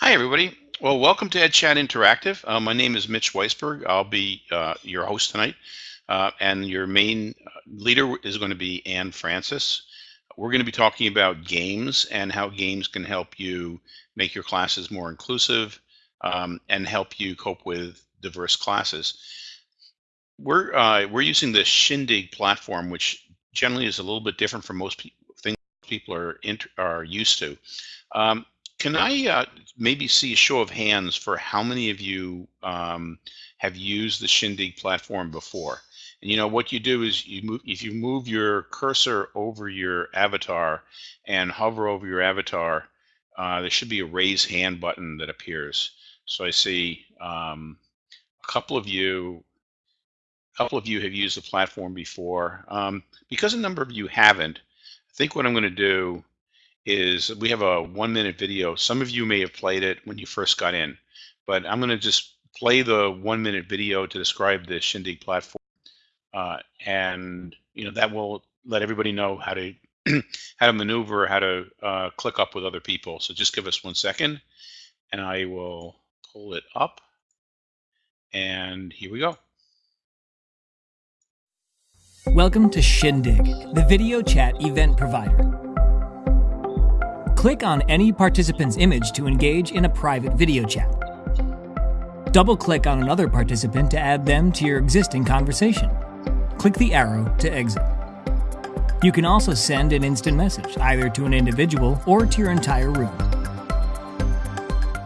Hi, everybody. Well, welcome to EdChat Interactive. Uh, my name is Mitch Weisburgh. I'll be uh, your host tonight, uh, and your main uh, leader is going to be Anne Francis. We're going to be talking about games and how games can help you make your classes more inclusive um, and help you cope with diverse classes. We're uh, we're using the Shindig platform, which generally is a little bit different from most pe things people are are used to. Um, can I uh, maybe see a show of hands for how many of you um, have used the Shindig platform before? And you know what you do is you move if you move your cursor over your avatar and hover over your avatar, uh, there should be a raise hand button that appears. So I see um, a couple of you, a couple of you have used the platform before. Um, because a number of you haven't, I think what I'm going to do is we have a one minute video. Some of you may have played it when you first got in, but I'm going to just play the one minute video to describe the Shindig platform. Uh, and you know that will let everybody know how to how to maneuver, how to uh, click up with other people. So just give us one second and I will pull it up. And here we go. Welcome to Shindig, the video chat event provider. Click on any participant's image to engage in a private video chat. Double-click on another participant to add them to your existing conversation. Click the arrow to exit. You can also send an instant message, either to an individual or to your entire room.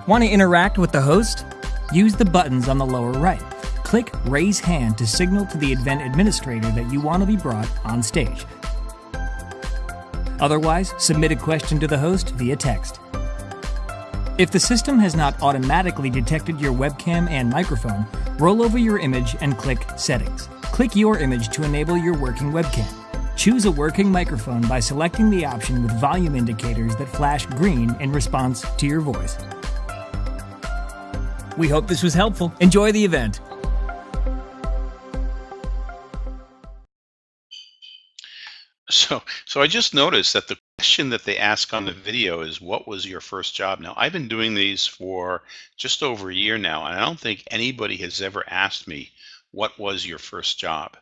Want to interact with the host? Use the buttons on the lower right. Click Raise Hand to signal to the event administrator that you want to be brought on stage. Otherwise, submit a question to the host via text. If the system has not automatically detected your webcam and microphone, roll over your image and click Settings. Click your image to enable your working webcam. Choose a working microphone by selecting the option with volume indicators that flash green in response to your voice. We hope this was helpful. Enjoy the event. So, so I just noticed that the question that they ask on the video is, "What was your first job?" Now, I've been doing these for just over a year now, and I don't think anybody has ever asked me, "What was your first job?"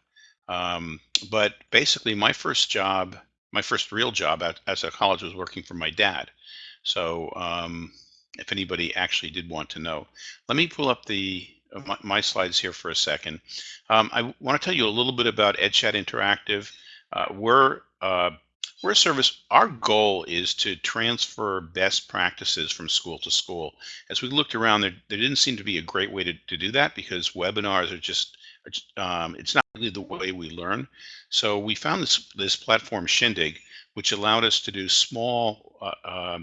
Um, but basically, my first job, my first real job at, as a college was working for my dad. So, um, if anybody actually did want to know, let me pull up the my, my slides here for a second. Um, I want to tell you a little bit about EdChat Interactive. Uh, we're uh, we're a service. Our goal is to transfer best practices from school to school. As we looked around, there, there didn't seem to be a great way to, to do that because webinars are just um, it's not really the way we learn. So we found this this platform Shindig, which allowed us to do small uh, uh,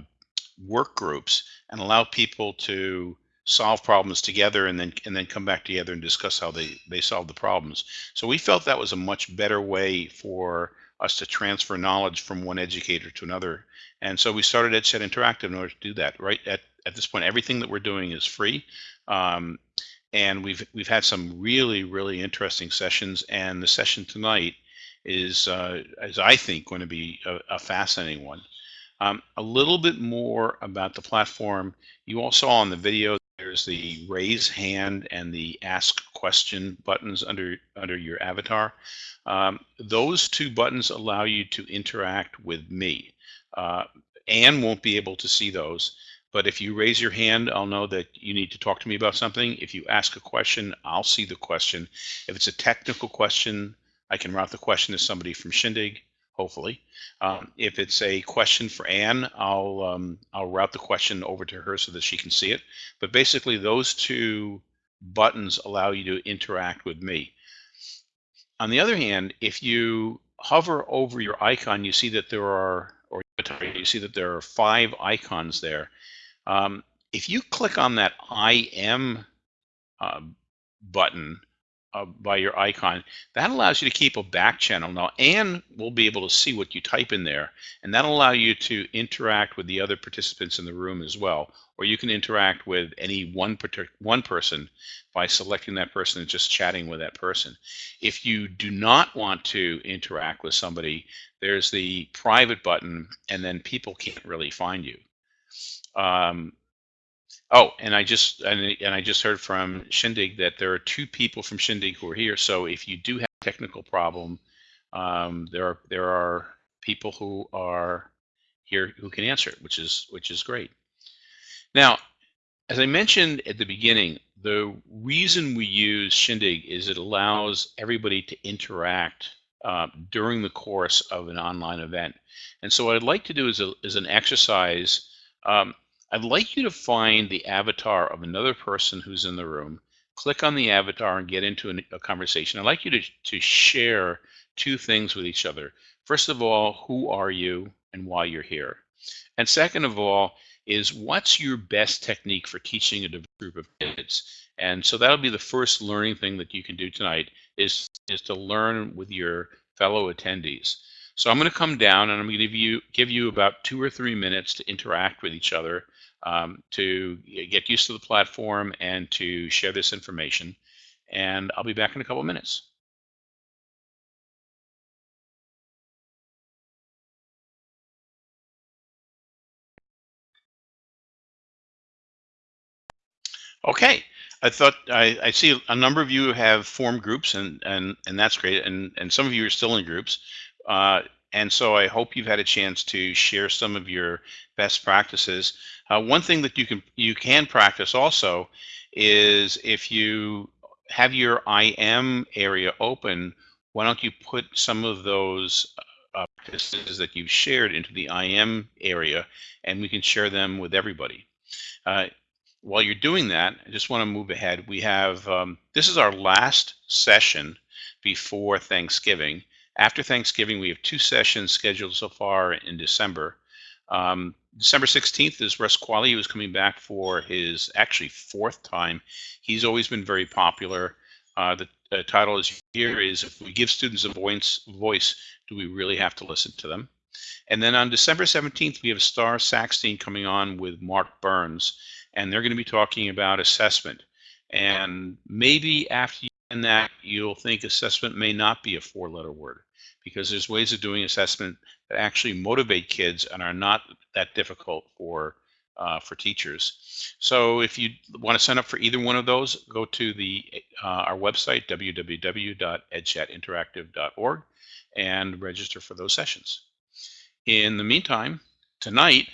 work groups and allow people to solve problems together and then and then come back together and discuss how they they solve the problems. So we felt that was a much better way for us to transfer knowledge from one educator to another. And so we started EdChat Interactive in order to do that. Right at, at this point, everything that we're doing is free. Um, and we've we've had some really really interesting sessions. And the session tonight is, uh, is I think, going to be a, a fascinating one. Um, a little bit more about the platform. You all saw on the video the raise hand and the ask question buttons under under your avatar. Um, those two buttons allow you to interact with me. Uh, Anne won't be able to see those, but if you raise your hand, I'll know that you need to talk to me about something. If you ask a question, I'll see the question. If it's a technical question, I can route the question to somebody from Shindig hopefully. Um, if it's a question for Anne, I'll um, I'll route the question over to her so that she can see it. But basically, those two buttons allow you to interact with me. On the other hand, if you hover over your icon, you see that there are, or you see that there are five icons there. Um, if you click on that I am uh, button, uh, by your icon. That allows you to keep a back channel. Now, Anne will be able to see what you type in there, and that'll allow you to interact with the other participants in the room as well. Or you can interact with any one, one person by selecting that person and just chatting with that person. If you do not want to interact with somebody, there's the private button, and then people can't really find you. Um, Oh, and I just and, and I just heard from Shindig that there are two people from Shindig who are here. So if you do have a technical problem, um, there are there are people who are here who can answer it, which is which is great. Now, as I mentioned at the beginning, the reason we use Shindig is it allows everybody to interact uh, during the course of an online event. And so what I'd like to do is, a, is an exercise. Um, I'd like you to find the avatar of another person who's in the room, click on the avatar and get into an, a conversation. I'd like you to, to share two things with each other. First of all, who are you and why you're here? And second of all, is what's your best technique for teaching a diverse group of kids? And so that'll be the first learning thing that you can do tonight is, is to learn with your fellow attendees. So I'm going to come down and I'm going to give you, give you about two or three minutes to interact with each other um, to get used to the platform and to share this information. And I'll be back in a couple of minutes. Okay, I thought I, I see a number of you have formed groups, and and and that's great. And and some of you are still in groups, uh, and so I hope you've had a chance to share some of your best practices. Uh, one thing that you can you can practice also is if you have your IM area open, why don't you put some of those uh, practices that you've shared into the IM area, and we can share them with everybody. Uh, while you're doing that, I just want to move ahead. We have, um, this is our last session before Thanksgiving. After Thanksgiving, we have two sessions scheduled so far in December. Um, December 16th is Russ Quaglia, who's coming back for his actually fourth time. He's always been very popular. Uh, the, the title is here is If We Give Students a Voice, voice, Do We Really Have to Listen to Them? And then on December 17th, we have Starr Sackstein coming on with Mark Barnes and they're going to be talking about assessment. And maybe after you end that, you'll think assessment may not be a four-letter word because there's ways of doing assessment that actually motivate kids and are not that difficult for uh, for teachers. So if you want to sign up for either one of those, go to the uh, our website www.edchatinteractive.org and register for those sessions. In the meantime, tonight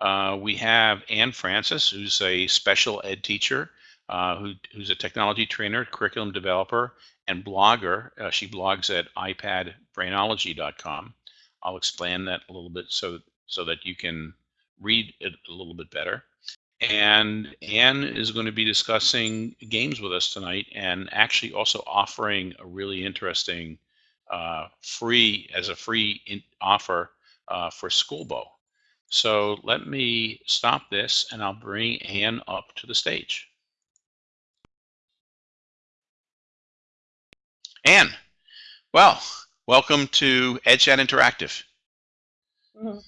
uh, we have Anne Francis, who's a special ed teacher, uh, who, who's a technology trainer, curriculum developer, and blogger. Uh, she blogs at ipadbrainology.com. I'll explain that a little bit so so that you can read it a little bit better. And Anne is going to be discussing games with us tonight and actually also offering a really interesting uh, free, as a free offer uh, for Skoolbo. So let me stop this and I'll bring Anne up to the stage. Anne, well, welcome to EdChat Interactive. Mm -hmm.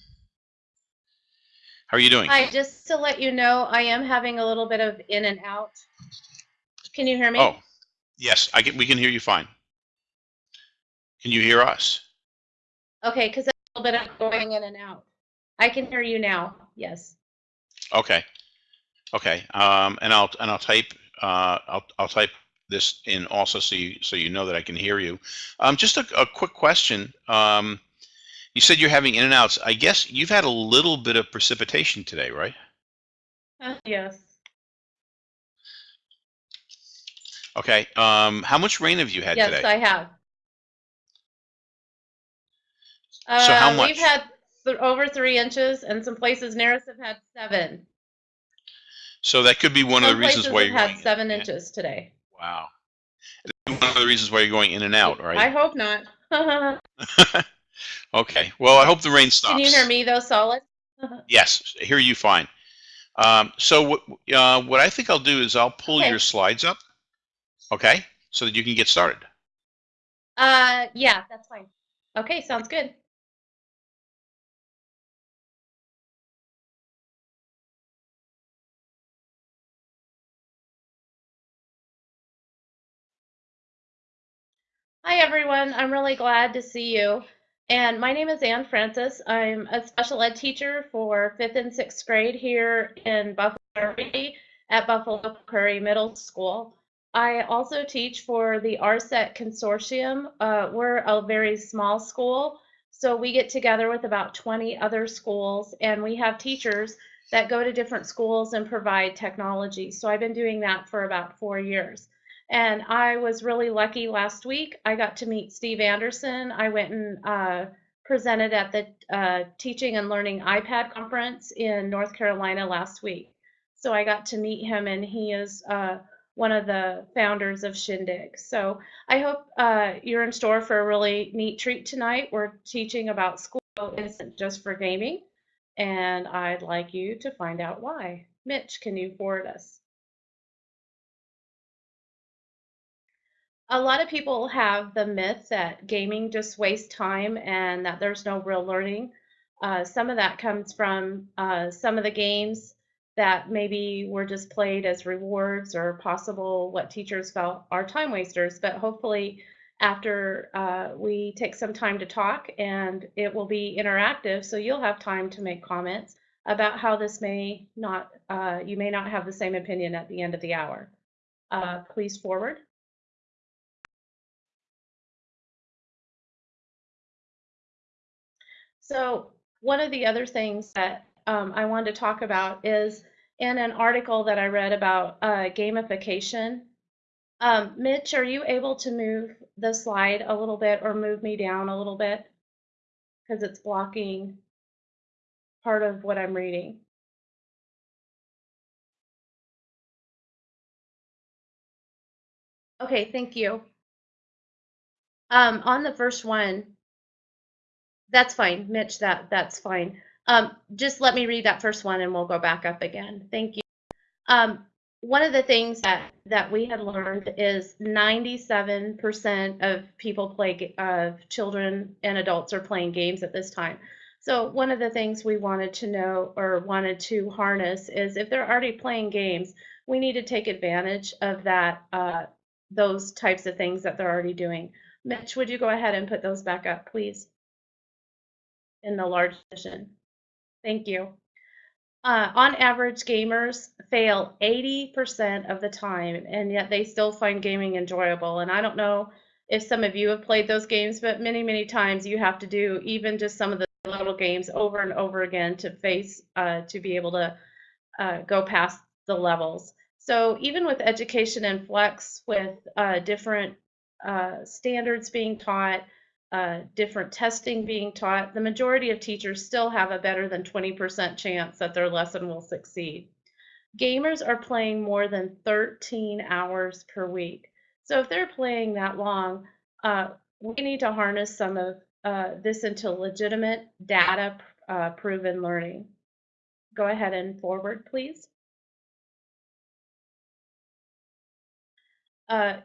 How are you doing? Hi, just to let you know, I am having a little bit of in and out. Can you hear me? Oh, yes, I can, we can hear you fine. Can you hear us? Okay, because a little bit of going in and out. I can hear you now. Yes. Okay. Okay. Um, and I'll and I'll type uh, I'll I'll type this in also so you so you know that I can hear you. Um, just a, a quick question. Um, you said you're having in and outs. I guess you've had a little bit of precipitation today, right? Uh, yes. Okay. Um, how much rain have you had yes, today? Yes, I have. So how uh, much? We've had th over three inches, and some places nearest have had seven. So that could be one some of the reasons why you're had seven in. inches today. Wow. One of the reasons why you're going in and out, right? I hope not. okay. Well, I hope the rain stops. Can you hear me though, solid? Yes, I hear you fine. Um, so what uh, what I think I'll do is I'll pull Okay. your slides up, okay, so that you can get started. Uh, yeah, that's fine. Okay, sounds good. Hi, everyone. I'm really glad to see you. And my name is Ann Francis. I'm a special ed teacher for fifth and sixth grade here in Buffalo. at Buffalo Prairie Middle School. I also teach for the RSET Consortium. Uh, we're a very small school, so we get together with about 20 other schools, and we have teachers that go to different schools and provide technology. So I've been doing that for about four years. And I was really lucky last week. I got to meet Steve Anderson. I went and uh, presented at the uh, Teaching and Learning iPad conference in North Carolina last week. So I got to meet him, and he is uh, one of the founders of Shindig. So I hope uh, you're in store for a really neat treat tonight. We're teaching about school isn't just for gaming, and I'd like you to find out why. Mitch, can you forward us? A lot of people have the myth that gaming just wastes time and that there's no real learning. Uh, some of that comes from uh, some of the games that maybe were just played as rewards or possible what teachers felt are time wasters. But hopefully, after uh, we take some time to talk and it will be interactive, so you'll have time to make comments about how this may not, uh, you may not have the same opinion at the end of the hour. Uh, please forward. So one of the other things that um, I wanted to talk about is in an article that I read about uh, gamification. Um, Mitch, are you able to move the slide a little bit or move me down a little bit? Because it's blocking part of what I'm reading. Okay, thank you. Um, on the first one, that's fine, Mitch, that, that's fine. Um, just let me read that first one and we'll go back up again. Thank you. Um, one of the things that, that we had learned is 97% of people play, of children and adults are playing games at this time. So one of the things we wanted to know or wanted to harness is if they're already playing games, we need to take advantage of that, uh, those types of things that they're already doing. Mitch, would you go ahead and put those back up, please? In the large edition. Thank you. Uh, on average, gamers fail 80% of the time, and yet they still find gaming enjoyable. And I don't know if some of you have played those games, but many, many times you have to do even just some of the little games over and over again to face, uh, to be able to uh, go past the levels. So even with education and flex, with uh, different uh, standards being taught, uh, different testing being taught, the majority of teachers still have a better than 20% chance that their lesson will succeed. Gamers are playing more than 13 hours per week. So if they're playing that long, uh, we need to harness some of uh, this into legitimate data uh, proven learning. Go ahead and forward, please. Uh,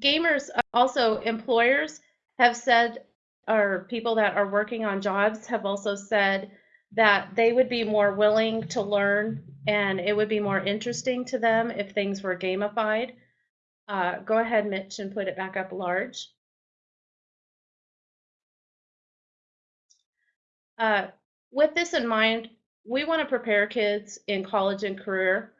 gamers, uh, also employers, have said or people that are working on jobs have also said that they would be more willing to learn and it would be more interesting to them if things were gamified. Uh, go ahead, Mitch, and put it back up large. Uh, with this in mind, we want to prepare kids in college and career,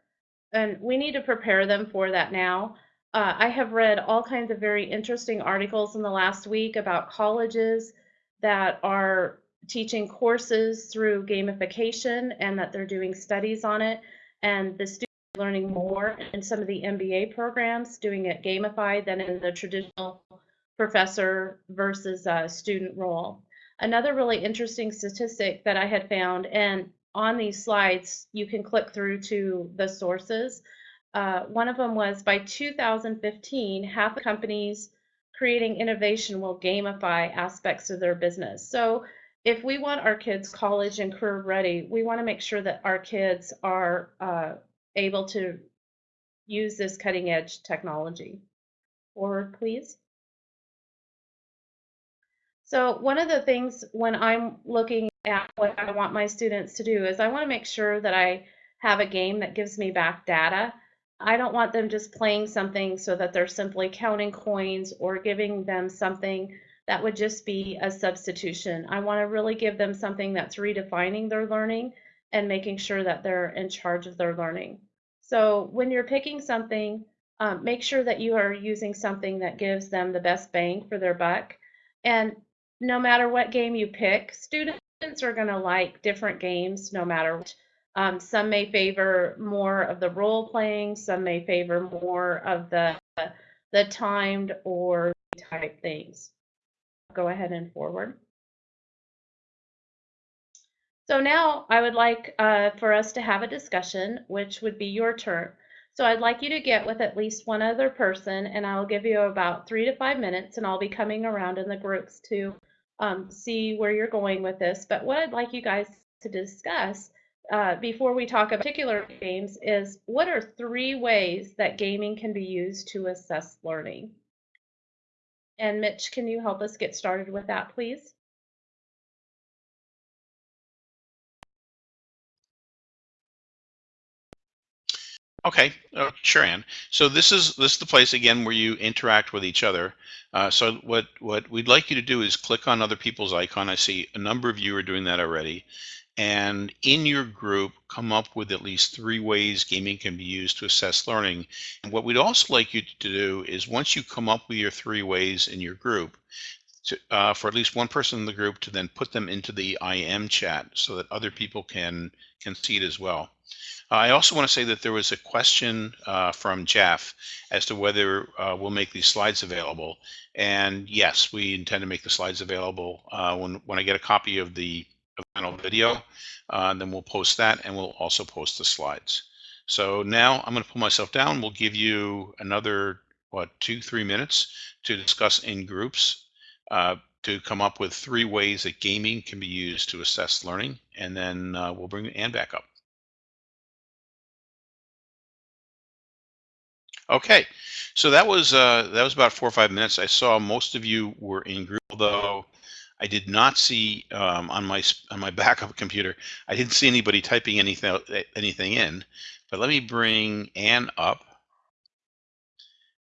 and we need to prepare them for that now. Uh, I have read all kinds of very interesting articles in the last week about colleges that are teaching courses through gamification and that they're doing studies on it. And the students are learning more in some of the MBA programs, doing it gamified than in the traditional professor versus uh, student role. Another really interesting statistic that I had found, and on these slides, you can click through to the sources uh, one of them was by 2015, half the companies creating innovation will gamify aspects of their business. So if we want our kids college and career ready, we want to make sure that our kids are uh, able to use this cutting edge technology. Forward, please. So one of the things when I'm looking at what I want my students to do is I want to make sure that I have a game that gives me back data. I don't want them just playing something so that they're simply counting coins or giving them something that would just be a substitution. I want to really give them something that's redefining their learning and making sure that they're in charge of their learning. So when you're picking something, um, make sure that you are using something that gives them the best bang for their buck. And no matter what game you pick, students are going to like different games no matter what. Um, some may favor more of the role playing, some may favor more of the the timed or type things. Go ahead and forward. So now I would like uh, for us to have a discussion, which would be your turn. So I'd like you to get with at least one other person, and I'll give you about three to five minutes, and I'll be coming around in the groups to um, see where you're going with this. But what I'd like you guys to discuss uh, before we talk about particular games is what are three ways that gaming can be used to assess learning? And Mitch, can you help us get started with that, please? Okay, uh, sure, Ann. So this is this is the place again where you interact with each other. Uh, so what what we'd like you to do is click on other people's icon. I see a number of you are doing that already. And in your group, come up with at least three ways gaming can be used to assess learning. And what we'd also like you to do is once you come up with your three ways in your group, to, uh, for at least one person in the group to then put them into the IM chat so that other people can can see it as well. I also want to say that there was a question uh, from Jeff as to whether uh, we'll make these slides available. And yes, we intend to make the slides available uh, when, when I get a copy of the final video. Uh, then we'll post that and we'll also post the slides. So now I'm going to pull myself down. We'll give you another, what, two, three minutes to discuss in groups uh, to come up with three ways that gaming can be used to assess learning. And then uh, we'll bring Ann back up. Okay, so that was uh, that was about four or five minutes. I saw most of you were in group, although I did not see um, on my on my backup computer. I didn't see anybody typing anything anything in. But let me bring Anne up,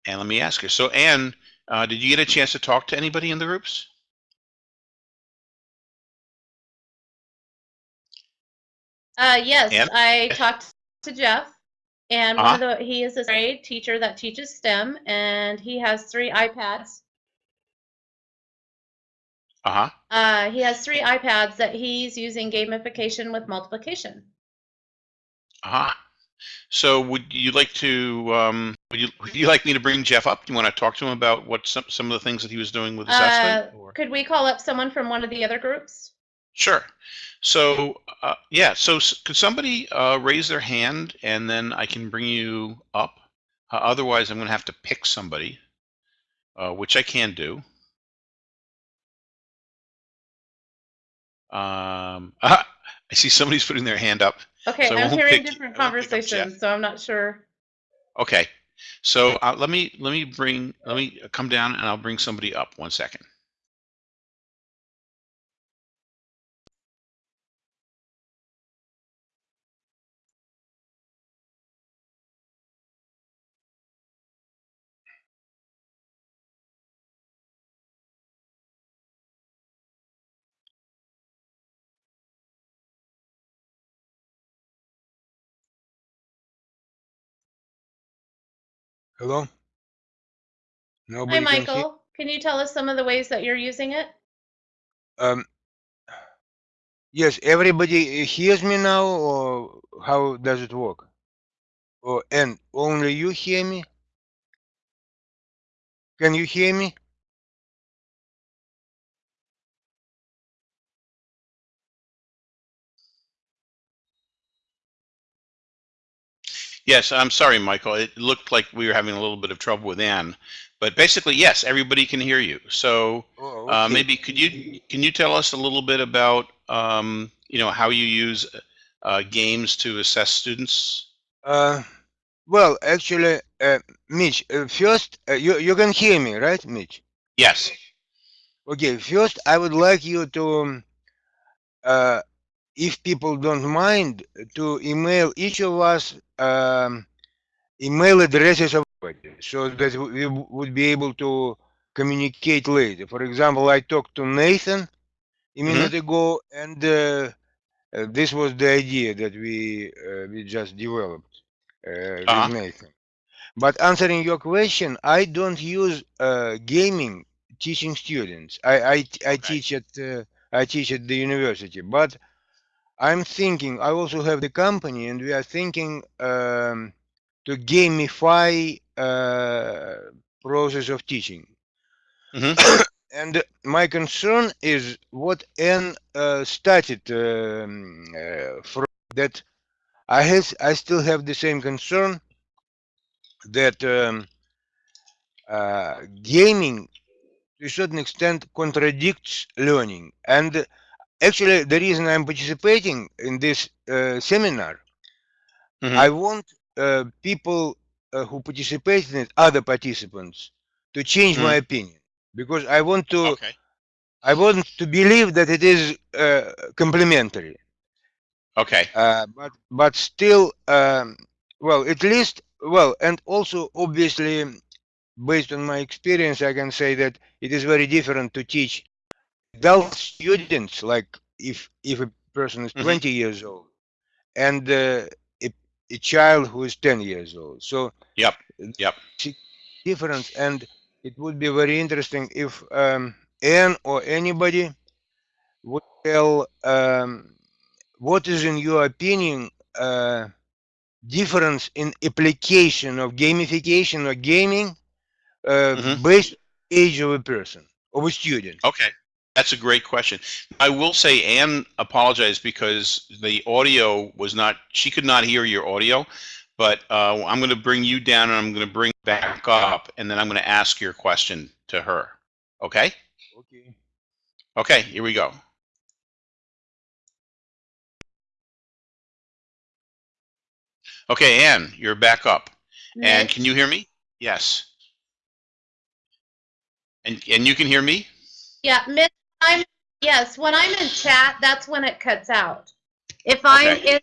and let me ask her. So, Anne, uh, did you get a chance to talk to anybody in the groups? Uh, yes, Ann? I talked to Jeff. And Uh-huh. of the, he is a grade teacher that teaches STEM, and he has three iPads. Uh-huh. Uh, he has three iPads that he's using gamification with multiplication. Uh-huh. So would you like to um, would you would you like me to bring Jeff up? Do you want to talk to him about what some some of the things that he was doing with assessment? Uh, or- could we call up someone from one of the other groups? Sure. So, uh, yeah, so s- could somebody uh, raise their hand and then I can bring you up? Uh, otherwise, I'm going to have to pick somebody, uh, which I can do. Um, I see somebody's putting their hand up. Okay, So I'm hearing different I won't pick up Jeff. conversations, so I'm not sure. Okay. So uh, let me let me bring let me come down and I'll bring somebody up. One second. Hello? Hi, Nobody can hear? Michael. Can you tell us some of the ways that you're using it? Um, yes, everybody hears me now, or how does it work? Or and only you hear me? Can you hear me? Yes, I'm sorry, Michael. It looked like we were having a little bit of trouble with Ann, but basically, yes, everybody can hear you. So Oh, uh, maybe could you can you tell us a little bit about um, you know how you use uh, games to assess students? Uh, well, actually, uh, Mitch, uh, first, uh, you you can hear me, right, Mitch? Yes. Okay, first, I would like you to, um, uh, if people don't mind, to email each of us um, email addresses of everybody so that we would be able to communicate later. For example, I talked to Nathan a minute ago, and uh, uh, this was the idea that we uh, we just developed. uh, with Uh-huh. Nathan. But answering your question, I don't use uh, gaming teaching students. I I, I Okay. teach at uh, I teach at the university, but I'm thinking I also have the company, and we are thinking um, to gamify uh, process of teaching. Mhm. and my concern is what Anne uh, started um, uh, from that I has I still have the same concern that um, uh, gaming to a certain extent contradicts learning and actually the reason i'm participating in this uh, seminar Mhm. i want uh, people uh, who participate in it other participants to change my opinion because i want to Okay. i want to believe that it is uh, complementary Okay. uh, but but still um, well at least well and also obviously based on my experience i can say that it is very different to teach adult students like if if a person is Mhm. 20 years old and uh, a, a child who is 10 years old so Yep. Yep. difference and it would be very interesting if um, Anne or anybody would tell um, what is in your opinion uh, difference in application of gamification or gaming uh, Mhm. based age of a person of a student Okay. That's a great question. I will say Anne apologized because the audio was not, she could not hear your audio, but uh, I'm going to bring you down and I'm going to bring back up and then I'm going to ask your question to her. Okay? okay Okay, here we go. Okay, Anne, you're back up. And can you hear me? Yes. And and you can hear me? Yeah, Mitch, I'm, yes, when I'm in chat, that's when it cuts out. If I'm Okay. in,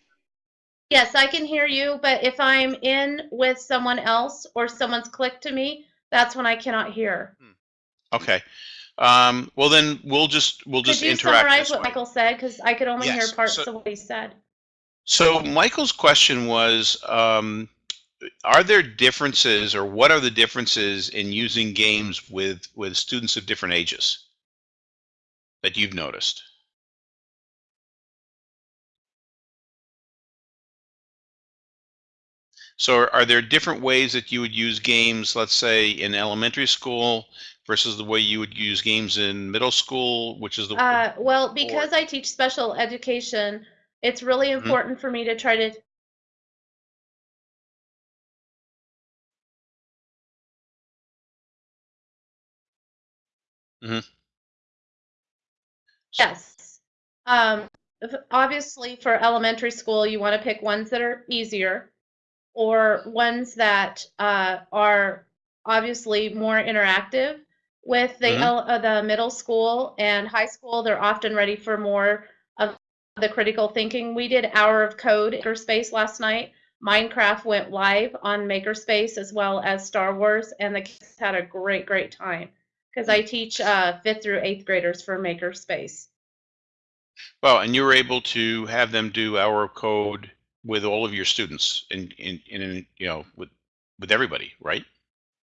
yes, I can hear you, but if I'm in with someone else or someone's clicked to me, that's when I cannot hear. Okay. Um, well, then we'll just we'll Could just you interact summarize what way. Michael said? Because I could only hear parts so- of what he said. So Michael's question was, um, are there differences, or what are the differences in using games with with students of different ages that you've noticed? So are- there different ways that you would use games, let's say in elementary school versus the way you would use games in middle school, which is the Uh, well, because I teach special education, it's really Mhm. important for me to try to Yes. Um, obviously, for elementary school, you want to pick ones that are easier or ones that uh, are obviously more interactive. With the, Mhm. el- uh, the middle school and high school, they're often ready for more of the critical thinking. We did Hour of Code Makerspace last night. Minecraft went live on Makerspace as well as Star Wars, and the kids had a great, great time because I teach uh, fifth through eighth graders for Makerspace. Well, and you were able to have them do our code with all of your students in, in, in, you know, with, with everybody, right?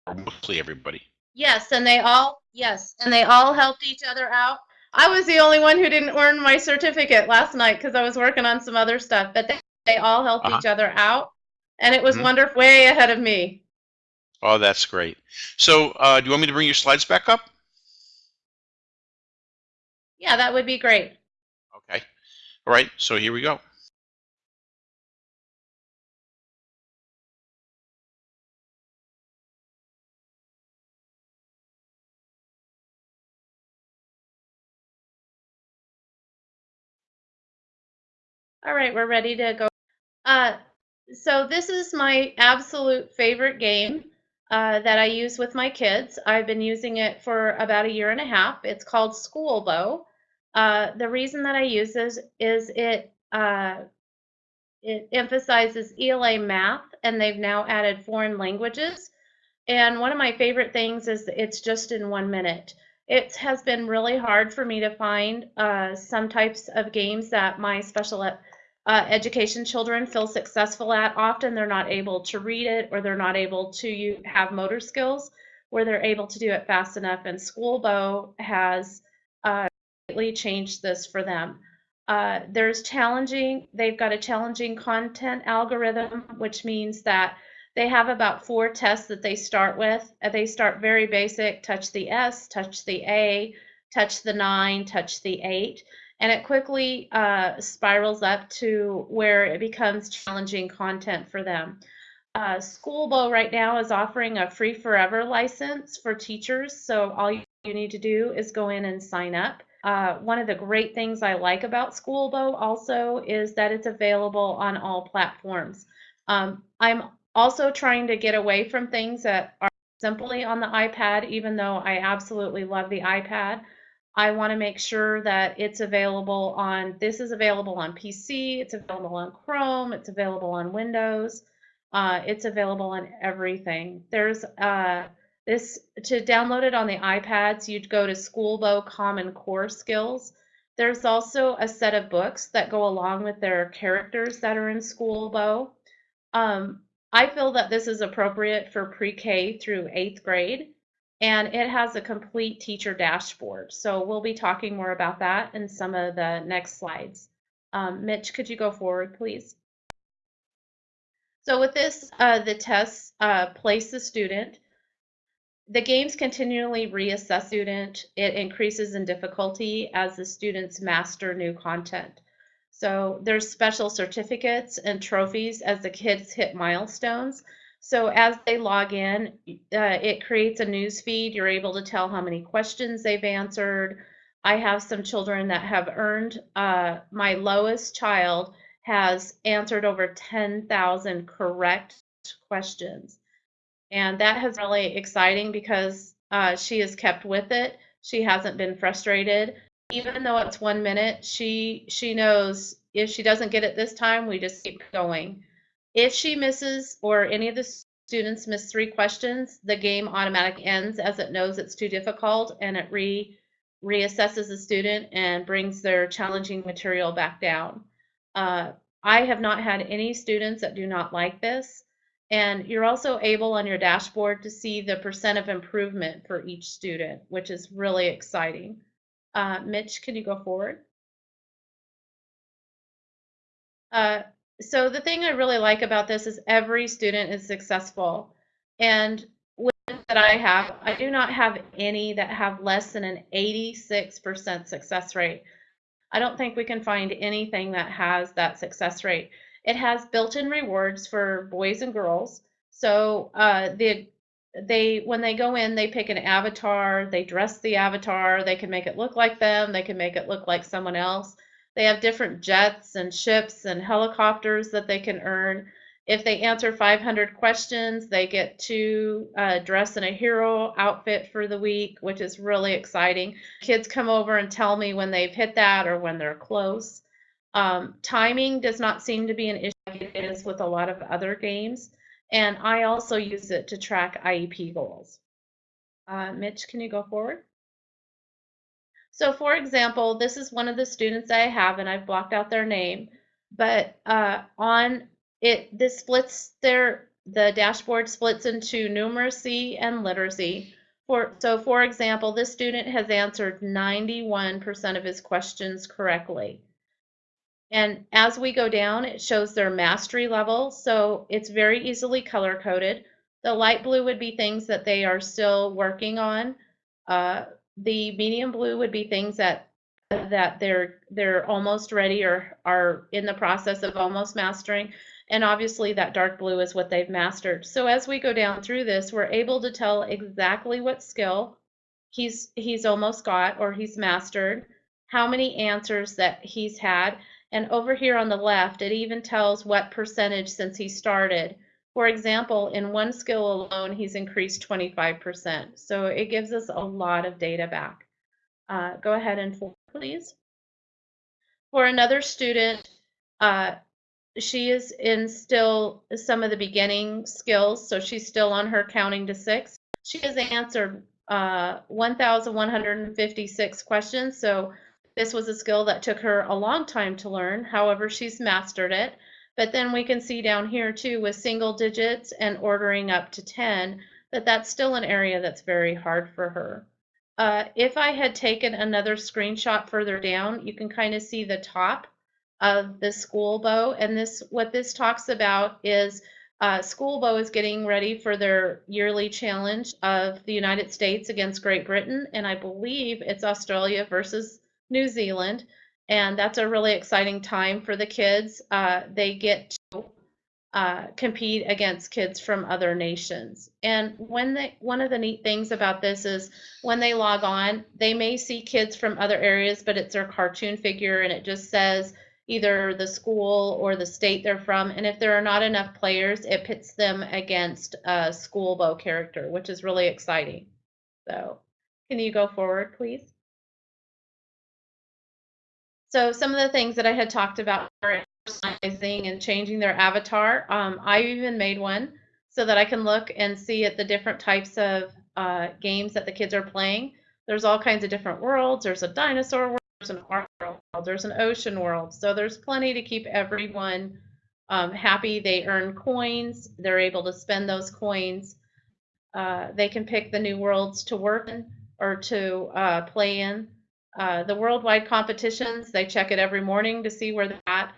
Or mostly everybody. Yes, and they all yes, and they all helped each other out. I was the only one who didn't earn my certificate last night because I was working on some other stuff, but they, they all helped Uh-huh. each other out, and it was Mhm. wonderful, way ahead of me. Oh, that's great. So, uh, do you want me to bring your slides back up? Yeah, that would be great. Okay. All right. So here we go. All right, we're ready to go. Uh, so this is my absolute favorite game uh, that I use with my kids. I've been using it for about a year and a half. It's called Skoolbo. Uh, the reason that I use this is it uh, it emphasizes ELA math, and they've now added foreign languages. And one of my favorite things is it's just in one minute. It has been really hard for me to find uh, some types of games that my special ed- uh, education children feel successful at. Often they're not able to read it or they're not able to have motor skills where they're able to do it fast enough. And Skoolbo has uh, greatly changed this for them. Uh, there's challenging, they've got a challenging content algorithm, which means that they have about four tests that they start with. Uh, They start very basic, touch the S, touch the A, touch the nine, touch the eight, and it quickly uh, spirals up to where it becomes challenging content for them. Uh, Skoolbo right now is offering a free forever license for teachers, so all you need to do is go in and sign up. Uh, one of the great things I like about Skoolbo also is that it's available on all platforms. Um, I'm also trying to get away from things that are simply on the iPad, even though I absolutely love the iPad. I want to make sure that it's available on, this is available on PC, it's available on Chrome, it's available on Windows, uh, it's available on everything. There's uh, this, to download it on the iPads, you'd go to Skoolbo Common Core Skills. There's also a set of books that go along with their characters that are in Skoolbo. Um, I feel that this is appropriate for pre-K through eighth grade, and it has a complete teacher dashboard. So we'll be talking more about that in some of the next slides. Um, Mitch, could you go forward, please? So with this, uh, the tests uh, place the student. The games continually reassess student. It increases in difficulty as the students master new content. So there's special certificates and trophies as the kids hit milestones. So as they log in, uh, it creates a news feed. You're able to tell how many questions they've answered. I have some children that have earned, uh, my lowest child has answered over 10,000 correct questions. And that has really exciting because uh, she has kept with it. She hasn't been frustrated even though it's one minute, she she knows if she doesn't get it this time, we just keep going. If she misses or any of the students miss three questions, the game automatically ends as it knows it's too difficult and it re reassesses the student and brings their challenging material back down. Uh, I have not had any students that do not like this. And you're also able on your dashboard to see the percent of improvement for each student, which is really exciting. Uh, Mitch, can you go forward? Uh, so the thing I really like about this is every student is successful. And with that I have, I do not have any that have less than an 86% success rate. I don't think we can find anything that has that success rate. It has built-in rewards for boys and girls. So uh, the they when they go in they pick an avatar they dress the avatar they can make it look like them they can make it look like someone else they have different jets and ships and helicopters that they can earn if they answer 500 questions they get to uh, dress in a hero outfit for the week which is really exciting kids come over and tell me when they've hit that or when they're close um, timing does not seem to be an issue like it is with a lot of other games and I also use it to track IEP goals. Uh, Mitch, can you go forward? So for example, this is one of the students I have and I've blocked out their name, but uh, on it, this splits their, the dashboard splits into numeracy and literacy. For, so for example, this student has answered 91% of his questions correctly. And as we go down, it shows their mastery level. So it's very easily color coded. The light blue would be things that they are still working on. Uh, the medium blue would be things that that they're they're almost ready or are in the process of almost mastering. And obviously that dark blue is what they've mastered. So as we go down through this, we're able to tell exactly what skill he's he's almost got or he's mastered, how many answers that he's had, and over here on the left, it even tells what percentage since he started. For example, in one skill alone, he's increased 25%. So it gives us a lot of data back. Uh, go ahead and please. For another student, uh, she is in still some of the beginning skills, so she's still on her counting to six. She has answered uh, 1,156 questions, so this was a skill that took her a long time to learn. However, she's mastered it. But then we can see down here too with single digits and ordering up to 10 that that's still an area that's very hard for her. Uh, if I had taken another screenshot further down, you can kind of see the top of the Skoolbo. And this, what this talks about is uh, Skoolbo is getting ready for their yearly challenge of the United States against Great Britain, and I believe it's Australia versus New Zealand, and that's a really exciting time for the kids. Uh, they get to uh, compete against kids from other nations, and when they one of the neat things about this is when they log on, they may see kids from other areas, but it's their cartoon figure, and it just says either the school or the state they're from. And if there are not enough players, it pits them against a Skoolbo character, which is really exciting. So can you go forward, please? So some of the things that I had talked about are personalizing and changing their avatar. Um, I even made one so that I can look and see at the different types of uh, games that the kids are playing. There's all kinds of different worlds. There's a dinosaur world, there's an art world, there's an ocean world. So there's plenty to keep everyone um, happy. They earn coins. They're able to spend those coins. Uh, they can pick the new worlds to work in or to uh, play in. Uh, the worldwide competitions, they check it every morning to see where they're at.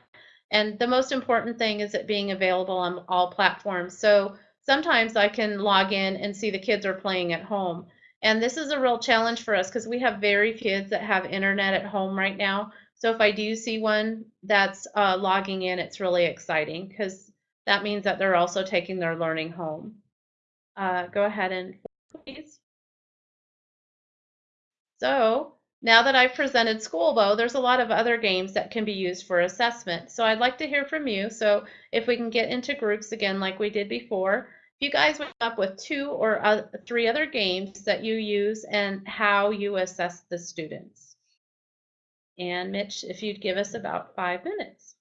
And the most important thing is it being available on all platforms. So sometimes I can log in and see the kids are playing at home. And this is a real challenge for us because we have very few kids that have internet at home right now. So if I do see one that's uh, logging in, it's really exciting because that means that they're also taking their learning home. Uh, go ahead and please. So now that I've presented Skoolbo, there's a lot of other games that can be used for assessment. So I'd like to hear from you. So if we can get into groups again like we did before, if you guys went up with two or uh, three other games that you use and how you assess the students. And Mitch, if you'd give us about five minutes.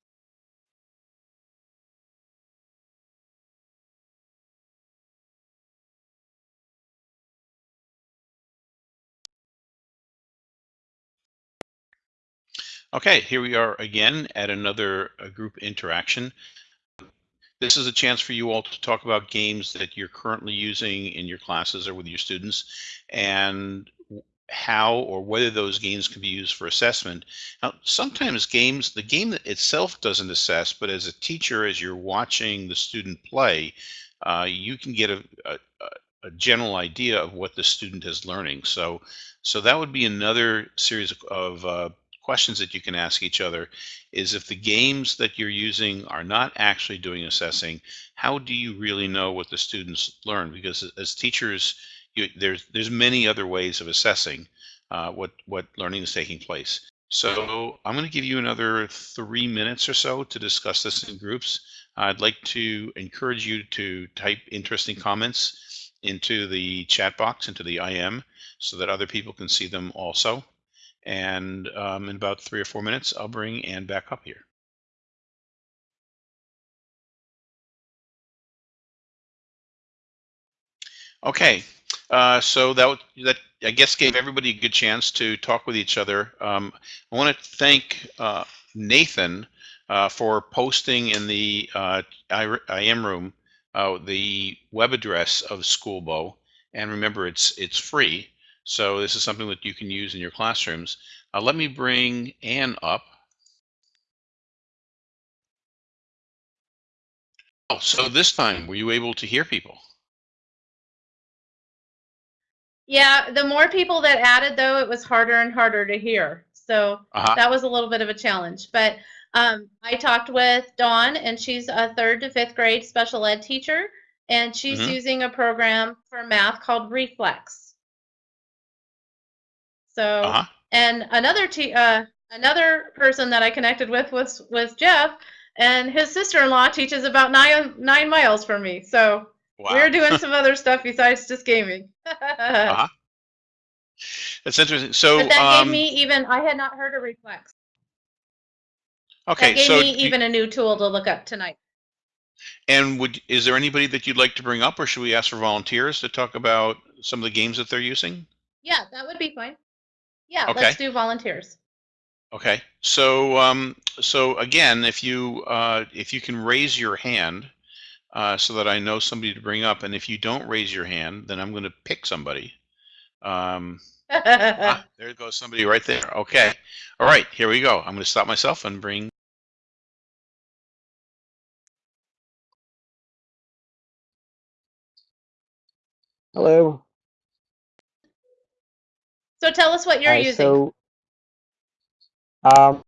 Okay, here we are again at another uh, group interaction. This is a chance for you all to talk about games that you're currently using in your classes or with your students and how or whether those games can be used for assessment. Now, sometimes games, the game itself doesn't assess, but as a teacher, as you're watching the student play, uh, you can get a, a, a, general idea of what the student is learning. So, so that would be another series of, of uh, questions that you can ask each other is if the games that you're using are not actually doing assessing, how do you really know what the students learn? Because as teachers, you, there's there's many other ways of assessing uh, what what learning is taking place. So I'm going to give you another three minutes or so to discuss this in groups. I'd like to encourage you to type interesting comments into the chat box, into the IM, so that other people can see them also. And um, in about three or four minutes, I'll bring Ann back up here. Okay, uh, so that that I guess gave everybody a good chance to talk with each other. Um, I want to thank uh, Nathan uh, for posting in the uh, IM room uh, the web address of Skoolbo, and remember it's it's free. So this is something that you can use in your classrooms. Uh, let me bring Ann up. Oh, so this time, were you able to hear people? Yeah, the more people that added, though, it was harder and harder to hear. So uh -huh. that was a little bit of a challenge. But um, I talked with Dawn, and she's a third to fifth grade special ed teacher, and she's mm -hmm. using a program for math called Reflex. So, uh-huh. and another t- uh, another person that I connected with was was Jeff, and his sister-in-law teaches about nine nine miles from me. So wow. we're doing some other stuff besides just gaming. uh-huh. That's interesting. So but that um, gave me even I had not heard of Reflex. Okay, that gave so me even a new tool to look up tonight. And would is there anybody that you'd like to bring up, or should we ask for volunteers to talk about some of the games that they're using? Yeah, that would be fine. Yeah, Okay. let's do volunteers. Okay, so um, so again, if you uh, if you can raise your hand uh, so that I know somebody to bring up, and if you don't raise your hand, then I'm going to pick somebody. Um, ah, there goes somebody right there. Okay, all right, here we go. I'm going to stop myself and bring. Hello. So tell us what you're Hi, using. so um,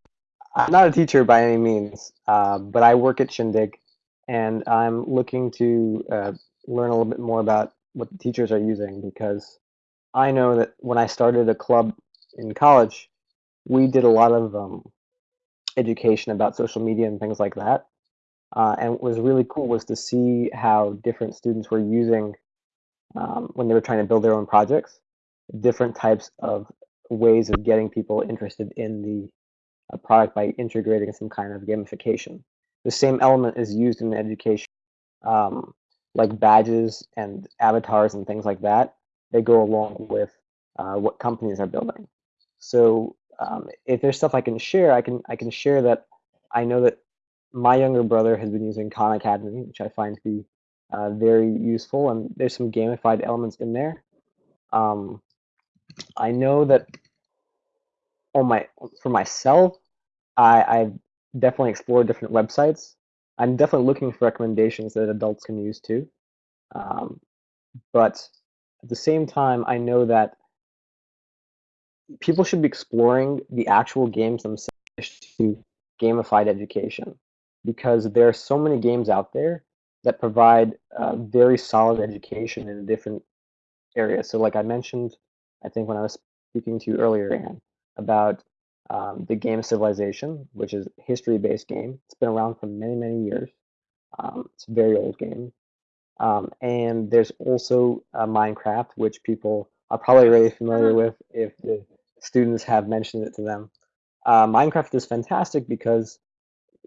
I'm not a teacher by any means, uh, but I work at Shindig, and I'm looking to uh, learn a little bit more about what the teachers are using because I know that when I started a club in college, we did a lot of um, education about social media and things like that. Uh, and what was really cool was to see how different students were using um, when they were trying to build their own projects, different types of ways of getting people interested in the uh, product by integrating some kind of gamification. The same element is used in education, um, like badges and avatars and things like that. They go along with uh, what companies are building. So um, if there's stuff I can share, I can I can share that I know that my younger brother has been using Khan Academy, which I find to be uh, very useful, and there's some gamified elements in there. Um, I know that on my for myself, I, I've definitely explored different websites. I'm definitely looking for recommendations that adults can use too. Um, but at the same time, I know that people should be exploring the actual games themselves to gamified education because there are so many games out there that provide uh, very solid education in different areas. So, like I mentioned, I think when I was speaking to you earlier, Anne, about um, the game Civilization, which is a history-based game. It's been around for many, many years. Um, it's a very old game. Um, and there's also uh, Minecraft, which people are probably really familiar with if the students have mentioned it to them. Uh, Minecraft is fantastic because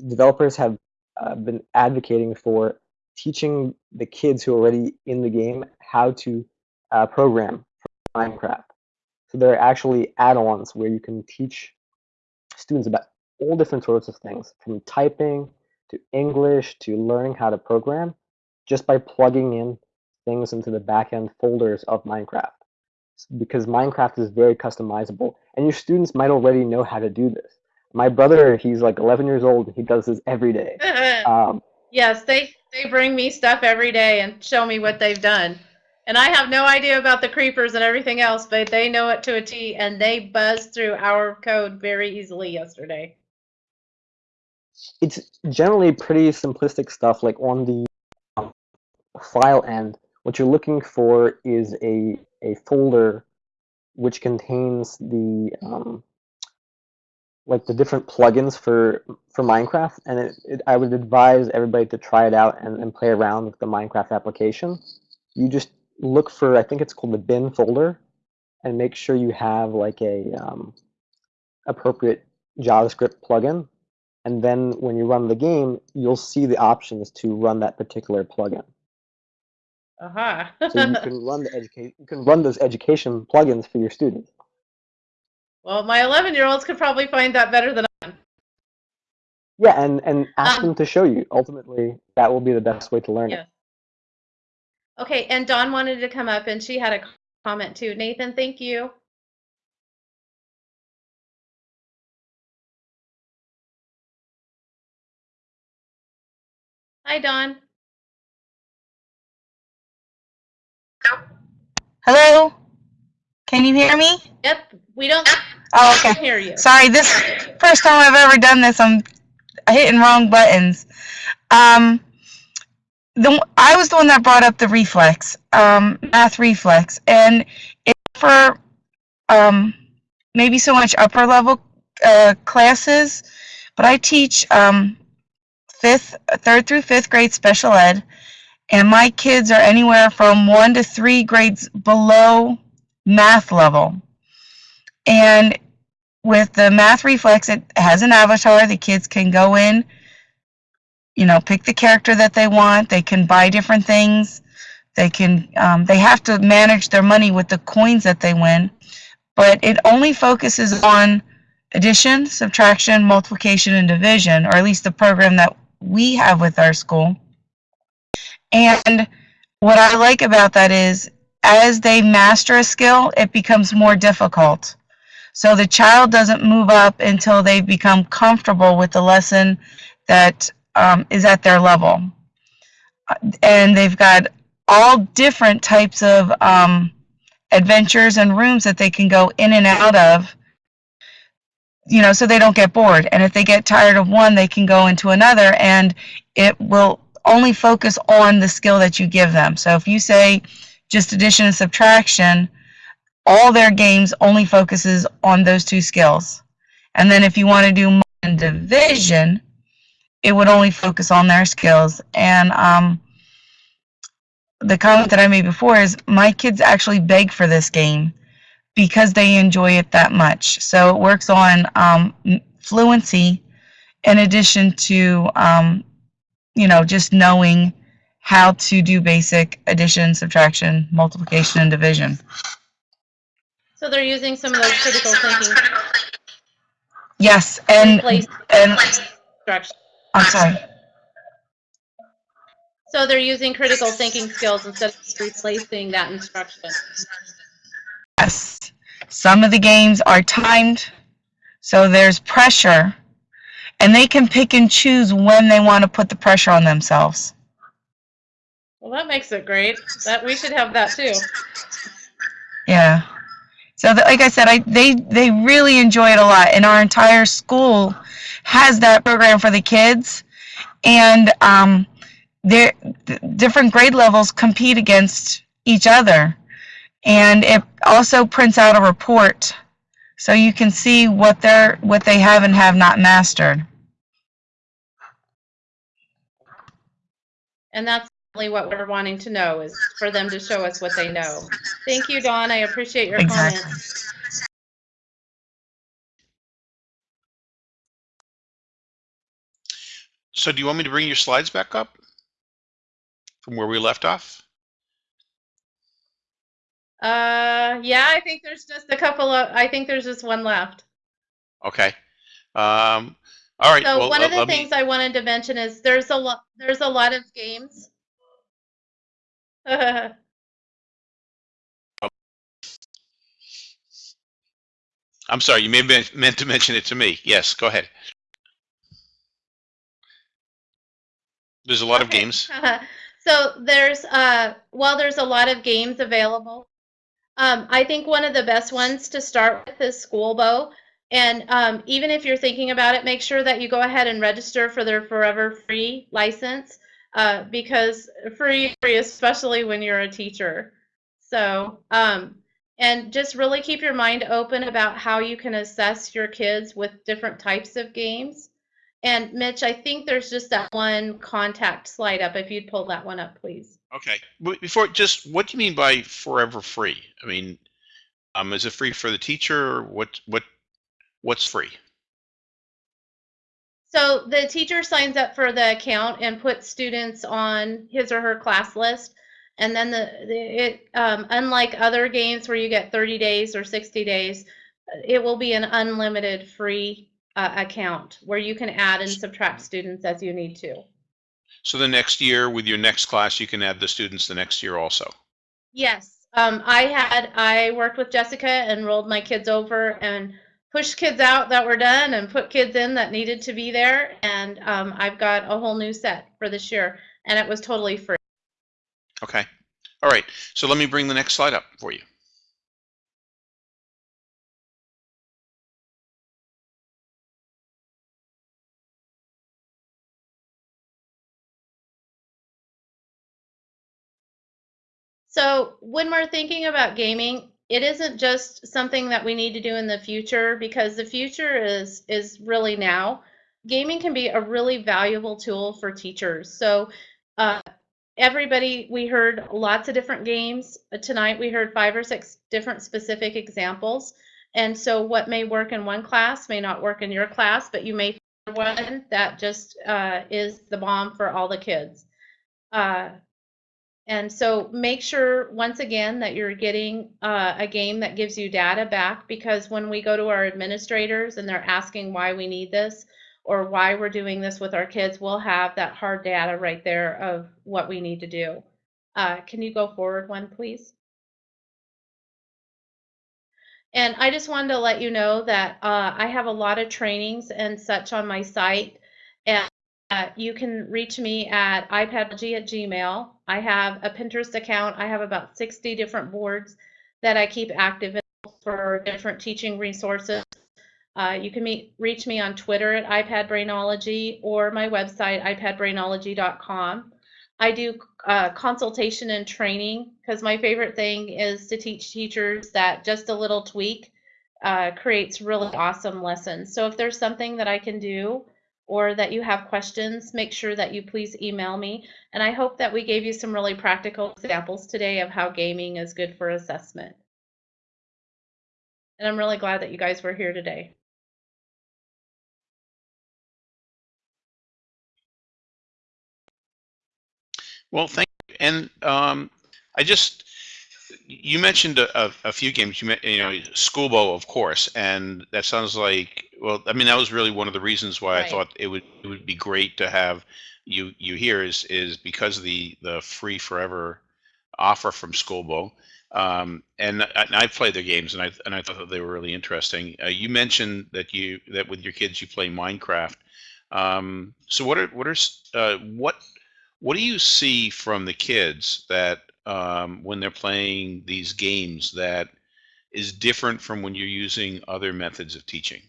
developers have uh, been advocating for teaching the kids who are already in the game how to uh, program Minecraft. So there are actually add-ons where you can teach students about all different sorts of things, from typing to English to learning how to program, just by plugging in things into the backend folders of Minecraft. Because Minecraft is very customizable, and your students might already know how to do this. My brother, he's like 11 years old, he does this every day. Um, yes, they they bring me stuff every day and show me what they've done. And I have no idea about the creepers and everything else, but they know it to a T and they buzzed through our code very easily yesterday. it's generally pretty simplistic stuff. Like on the um, file end, what you're looking for is a a folder which contains the um, like the different plugins for for Minecraft, and it, it, I would advise everybody to try it out and, and play around with the Minecraft application. You just look for I think it's called the bin folder, and make sure you have like a um, appropriate JavaScript plugin and then when you run the game, you'll see the options to run that particular plugin. Uh-huh. So you can run the educate you can run those education plugins for your students. well, my 11 year olds could probably find that better than I. Can. Yeah, and and ask Um, them to show you. Ultimately, that will be the best way to learn Yes. it. Okay, and Dawn wanted to come up and she had a comment too. Nathan, thank you. Hi, Dawn. Hello? Can you hear me? Yep, we don't Oh, okay. hear you. Sorry, this first time I've ever done this. I'm hitting wrong buttons. Um, the I was the one that brought up the reflex, um, math reflex, and it's for um, maybe so much upper level uh, classes, but I teach um, fifth, third through fifth grade special ed, and my kids are anywhere from one to three grades below math level. And with the math reflex, it has an avatar. The kids can go in, you know, pick the character that they want. They can buy different things. They can, um, they have to manage their money with the coins that they win. But it only focuses on addition, subtraction, multiplication, and division, or at least the program that we have with our school. And what I like about that is as they master a skill, it becomes more difficult. So the child doesn't move up until they become comfortable with the lesson that um, is at their level. And they've got all different types of um, adventures and rooms that they can go in and out of you know so they don't get bored. And if they get tired of one they can go into another and it will only focus on the skill that you give them. So if you say just addition and subtraction all their games only focuses on those two skills. And then if you want to do division it would only focus on their skills and um, the comment that I made before is my kids actually beg for this game because they enjoy it that much. So it works on um, fluency in addition to, um, you know, just knowing how to do basic addition, subtraction, multiplication, and division. So they're using some of those critical thinking Yes, and, and instruction. I'm sorry. So they're using critical thinking skills instead of replacing that instruction. Yes. Some of the games are timed, so there's pressure, and they can pick and choose when they want to put the pressure on themselves. Well, that makes it great. That we should have that too. Yeah. So, the, like I said, I they they really enjoy it a lot, and our entire school has that program for the kids, and um, they're, th- different grade levels compete against each other, and it also prints out a report, so you can see what they're what they have and have not mastered. And that's really what we're wanting to know is for them to show us what they know. Thank you, Dawn. I appreciate your Exactly. comments. So do you want me to bring your slides back up from where we left off? Uh, yeah, I think there's just a couple of, I think there's just one left. Okay. Um, all right. So well, one of the let me- things I wanted to mention is there's a lot, there's a lot of games. I'm sorry. You may have meant to mention it to me. Yes. Go ahead. There's a lot of games. so there's uh while there's a lot of games available. Um, i think one of the best ones to start with is Skoolbo and um, even if you're thinking about it make sure that you go ahead and register for their forever free license uh, because free free especially when you're a teacher. So um, and just really keep your mind open about how you can assess your kids with different types of games and Mitch, I think there's just that one contact slide up. If you'd pull that one up, please. Okay. Before, just what do you mean by forever free? I mean, um, is it free for the teacher? Or what? What? What's free? So the teacher signs up for the account and puts students on his or her class list. And then the, the it um, unlike other games where you get 30 days or 60 days, it will be an unlimited free uh, account where you can add and subtract students as you need to. So the next year, with your next class, you can add the students the next year also. Yes, um, I had, I worked with Jessica and rolled my kids over and pushed kids out that were done and put kids in that needed to be there. And um, I've got a whole new set for this year and it was totally free. Okay. All right. So let me bring the next slide up for you. So when we're thinking about gaming, it isn't just something that we need to do in the future because the future is is really now. Gaming can be a really valuable tool for teachers. So uh, everybody, we heard lots of different games Uh, tonight. We heard five or six different specific examples. And so what may work in one class may not work in your class, but you may find one that just uh, is the bomb for all the kids. Uh, And so make sure, once again, that you're getting uh, a game that gives you data back because when we go to our administrators and they're asking why we need this or why we're doing this with our kids, we'll have that hard data right there of what we need to do. Uh, can you go forward one, please? And I just wanted to let you know that uh, I have a lot of trainings and such on my site. And uh, you can reach me at iPadology at Gmail. I have a Pinterest account. I have about 60 different boards that I keep active for different teaching resources. Uh, you can meet, reach me on Twitter at iPadBrainology or my website, iPadBrainology.com. I do uh, consultation and training because my favorite thing is to teach teachers that just a little tweak uh, creates really awesome lessons. So if there's something that I can do or that you have questions, make sure that you please email me. And I hope that we gave you some really practical examples today of how gaming is good for assessment. And I'm really glad that you guys were here today. Well, thank you. And um, I just, you mentioned a, a, a few games. You, met, you know, Skoolbo, of course, and that sounds like. Well, I mean, that was really one of the reasons why Right. I thought it would it would be great to have you you here is is because of the the free forever offer from Skoolbo. Um, and, I- and I've played their games, and I and I thought that they were really interesting. Uh, you mentioned that you that with your kids you play Minecraft. Um, so what are what are uh, what what do you see from the kids that um, when they're playing these games that is different from when you're using other methods of teaching?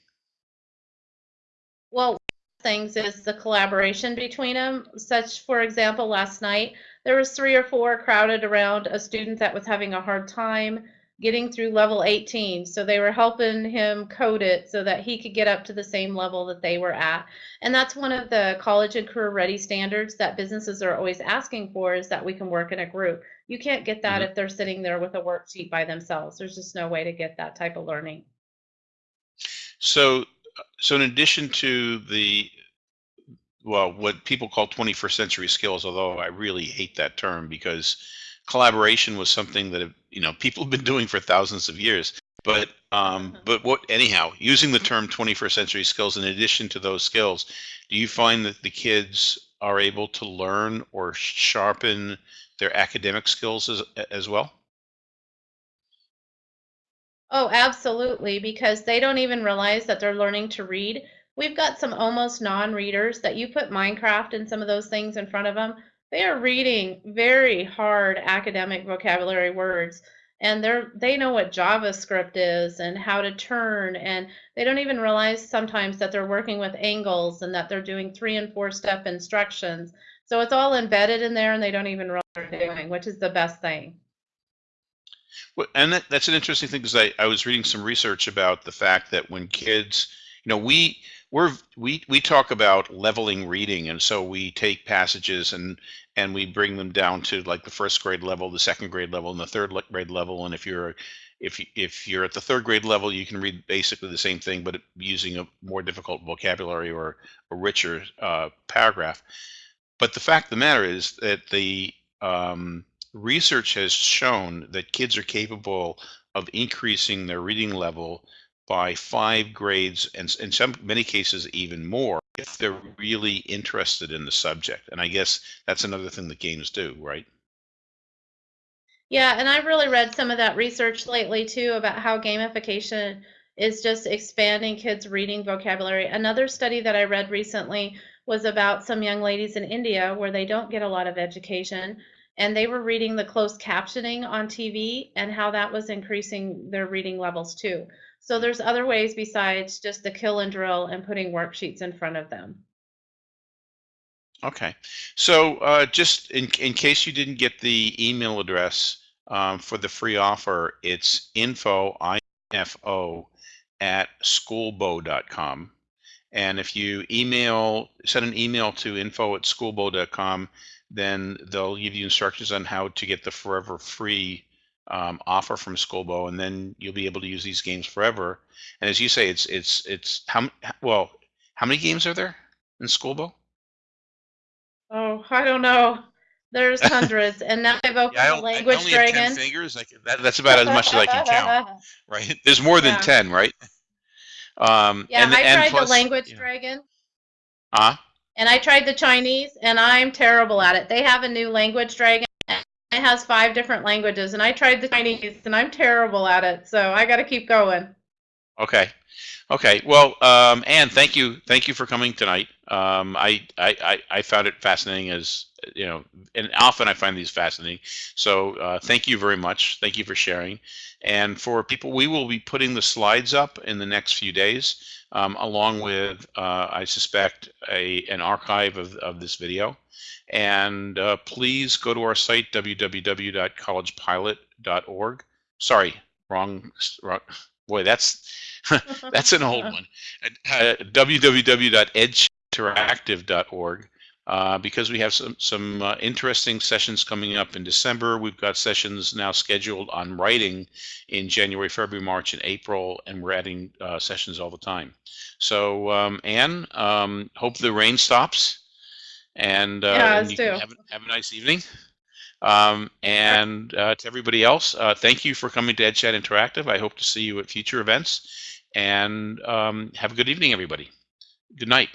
Well, things is the collaboration between them. Such, for example, last night there was three or four crowded around a student that was having a hard time getting through level 18. So they were helping him code it so that he could get up to the same level that they were at. And that's one of the college and career ready standards that businesses are always asking for is that we can work in a group. You can't get that Mhm. if they're sitting there with a worksheet by themselves. There's just no way to get that type of learning. So, so in addition to the well, what people call 21st century skills, although I really hate that term because collaboration was something that you know people have been doing for thousands of years. But um, but what anyhow, using the term 21st century skills in addition to those skills, do you find that the kids are able to learn or sharpen their academic skills as as well? Oh, absolutely, because they don't even realize that they're learning to read. We've got some almost non-readers that you put Minecraft and some of those things in front of them. They are reading very hard academic vocabulary words, and they're they know what JavaScript is and how to turn, and they don't even realize sometimes that they're working with angles and that they're doing three and four step instructions. So it's all embedded in there, and they don't even realize what they're doing, which is the best thing. Well, and that, that's an interesting thing because I, I was reading some research about the fact that when kids, you know, we we're we we talk about leveling reading, and so we take passages and and we bring them down to like the first grade level, the second grade level, and the third grade level. And if you're if if you're at the third grade level, you can read basically the same thing, but using a more difficult vocabulary or a richer uh, paragraph. But the fact of the matter is that the um, research has shown that kids are capable of increasing their reading level by five grades and in some many cases even more if they're really interested in the subject and i guess that's another thing that games do right Yeah, and I've really read some of that research lately too about how gamification is just expanding kids' reading vocabulary. Another study that I read recently was about some young ladies in India where they don't get a lot of education, and they were reading the closed captioning on TV and how that was increasing their reading levels too. So there's other ways besides just the kill and drill and putting worksheets in front of them. okay so uh, just in, in case you didn't get the email address um, for the free offer it's info info at skoolbo.com And if you email, send an email to info at skoolbo.com, then they'll give you instructions on how to get the forever free um, offer from Skoolbo, and then you'll be able to use these games forever. And as you say, it's it's it's how well how many games are there in Skoolbo? Oh, I don't know. There's hundreds, and now I've opened Yeah, I, the I language only have ten dragon. fingers. I can, that, that's about as much as I can count, right? There's more than Yeah. ten, right? Um, yeah, and, I and tried plus, the language know, dragon, Huh? and I tried the Chinese, and I'm terrible at it. They have a new language dragon. Has five different languages, and I tried the Chinese, and I'm terrible at it. So I got to keep going. Okay. Okay. Well, um, Anne, thank you. Thank you for coming tonight. Um, I, I, I, found it fascinating as, you know, and often I find these fascinating. So uh, thank you very much. Thank you for sharing. And for people, we will be putting the slides up in the next few days, um, along with, uh, I suspect, a, an archive of, of this video. And uh, please go to our site, www.collegepilot.org. Sorry, wrong, wrong. Boy, that's that's an old one. Uh, www.edgeinteractive.org uh, because we have some some uh, interesting sessions coming up in December. We've got sessions now scheduled on writing in January, February, March, and April, and we're adding uh, sessions all the time. So, um, Anne, um, hope the rain stops, and, uh, Yeah, and you have, have a nice evening. Um, and uh, to everybody else, uh, thank you for coming to EdChat Interactive. I hope to see you at future events. And um, have a good evening, everybody. Good night.